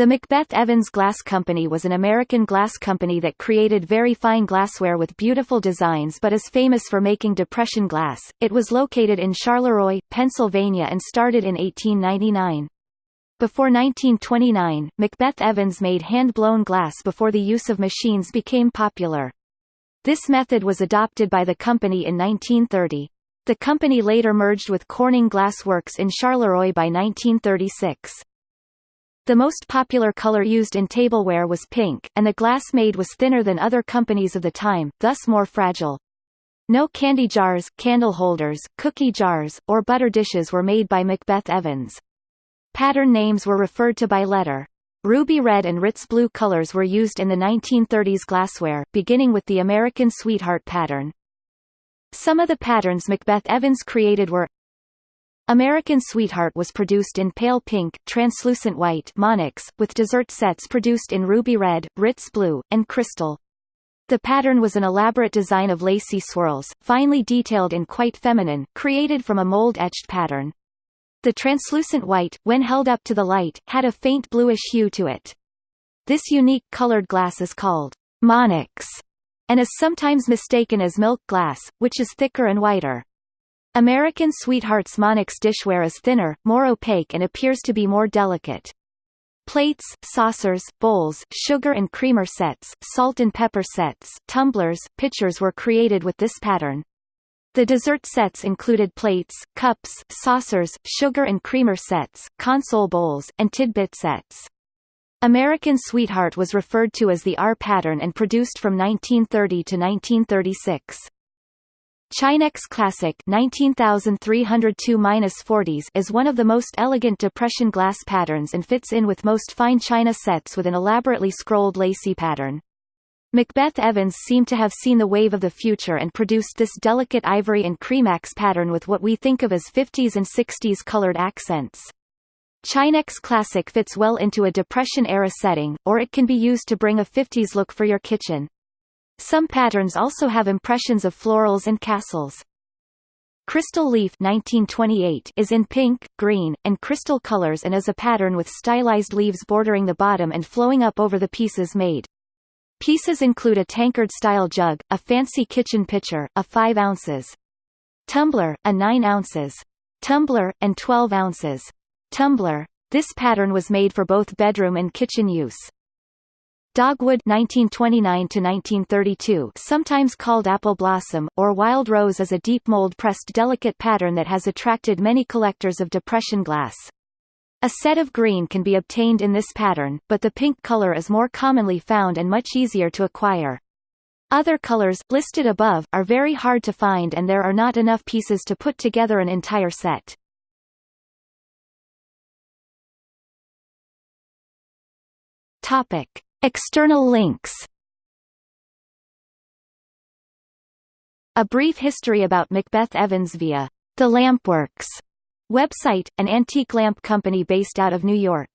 The Macbeth Evans Glass Company was an American glass company that created very fine glassware with beautiful designs but is famous for making depression glass. It was located in Charleroi, Pennsylvania and started in 1899. Before 1929, Macbeth Evans made hand-blown glass before the use of machines became popular. This method was adopted by the company in 1930. The company later merged with Corning Glass Works in Charleroi by 1936. The most popular color used in tableware was pink, and the glass made was thinner than other companies of the time, thus more fragile. No candy jars, candle holders, cookie jars, or butter dishes were made by Macbeth Evans. Pattern names were referred to by letter. Ruby red and Ritz blue colors were used in the 1930s glassware, beginning with the American Sweetheart pattern. Some of the patterns Macbeth Evans created were American Sweetheart was produced in pale pink, translucent white Monax, with dessert sets produced in ruby red, Ritz blue, and crystal. The pattern was an elaborate design of lacy swirls, finely detailed and quite feminine, created from a mold-etched pattern. The translucent white, when held up to the light, had a faint bluish hue to it. This unique colored glass is called Monax, and is sometimes mistaken as milk glass, which is thicker and whiter. American Sweetheart's Monax dishware is thinner, more opaque and appears to be more delicate. Plates, saucers, bowls, sugar and creamer sets, salt and pepper sets, tumblers, pitchers were created with this pattern. The dessert sets included plates, cups, saucers, sugar and creamer sets, console bowls, and tidbit sets. American Sweetheart was referred to as the R pattern and produced from 1930 to 1936. Chinex Classic 19302-40s is one of the most elegant depression glass patterns and fits in with most fine china sets with an elaborately scrolled lacy pattern. Macbeth Evans seemed to have seen the wave of the future and produced this delicate ivory and cremax pattern with what we think of as 50s and 60s colored accents. Chinex Classic fits well into a Depression-era setting, or it can be used to bring a 50s look for your kitchen. Some patterns also have impressions of florals and castles. Crystal Leaf 1928 is in pink, green, and crystal colors and is a pattern with stylized leaves bordering the bottom and flowing up over the pieces made. Pieces include a tankard-style jug, a fancy kitchen pitcher, a 5 ounces tumbler, a 9 ounces tumbler, and 12 ounces tumbler. This pattern was made for both bedroom and kitchen use. Dogwood 1929 sometimes called apple blossom, or wild rose is a deep mold-pressed delicate pattern that has attracted many collectors of depression glass. A set of green can be obtained in this pattern, but the pink color is more commonly found and much easier to acquire. Other colors, listed above, are very hard to find and there are not enough pieces to put together an entire set. Topic. External links A brief history about Macbeth Evans via The Lampworks website, an antique lamp company based out of New York.